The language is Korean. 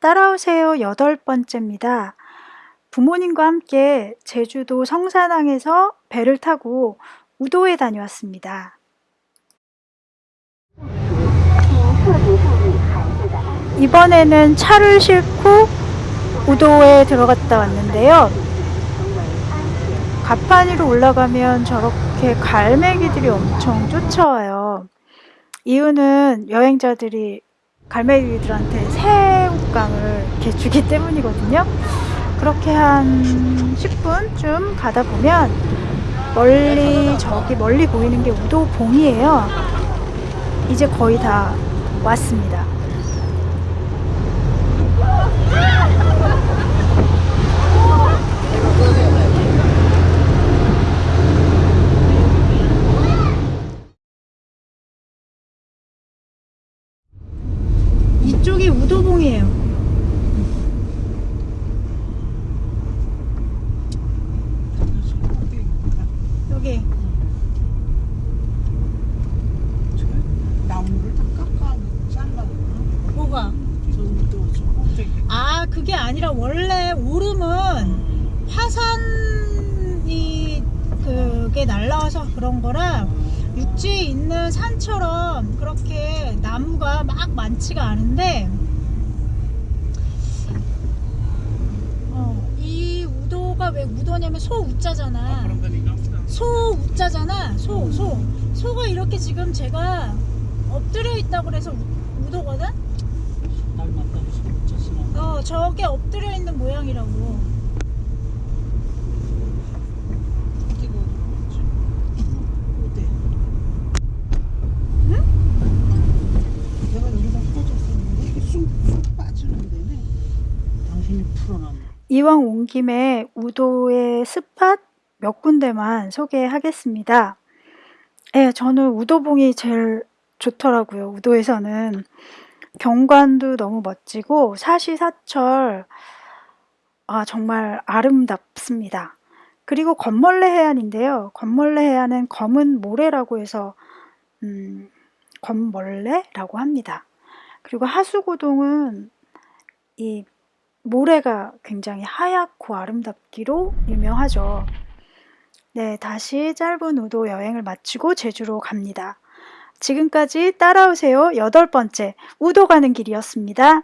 따라오세요 여덟 번째입니다. 부모님과 함께 제주도 성산항에서 배를 타고 우도에 다녀왔습니다. 이번에는 차를 싣고 우도에 들어갔다 왔는데요. 가판위로 올라가면 저렇게 갈매기들이 엄청 쫓아와요. 이유는 여행자들이 갈매기들한테 새 우깡을 이렇게 주기 때문이거든요. 그렇게 한 10분쯤 가다 보면 멀리 저기 멀리 보이는 게 우도봉이에요. 이제 거의 다 왔습니다. 이쪽이 우도봉이에요. 여기 나무를 다 깎아 잘라 뭐가? 저도 저 꼭대기 아 그게 아니라 원래 오름은 화산이 그게 날라와서 그런 거라 육지에 있는 산처럼 그렇게 나무가 막 많지가 않은데 어, 이 우도가 왜 우도냐면 소우자잖아. 소 우자잖아. 소 소. 소가 이렇게 지금 제가 엎드려 있다고 그래서 우- 우도거든 어, 저게 엎드려 있는 모양이라고. 이왕 온 김에 우도의 스팟 몇 군데만 소개하겠습니다. 예, 저는 우도봉이 제일 좋더라고요. 우도에서는 경관도 너무 멋지고 사시사철 아, 정말 아름답습니다. 그리고 검멀레 해안인데요. 검멀레 해안은 검은 모래라고 해서 음, 검멀레라고 합니다. 그리고 하수고동은 이 모래가 굉장히 하얗고 아름답기로 유명하죠. 네, 다시 짧은 우도 여행을 마치고 제주로 갑니다. 지금까지 따라오세요 여덟 번째 우도 가는 길이었습니다.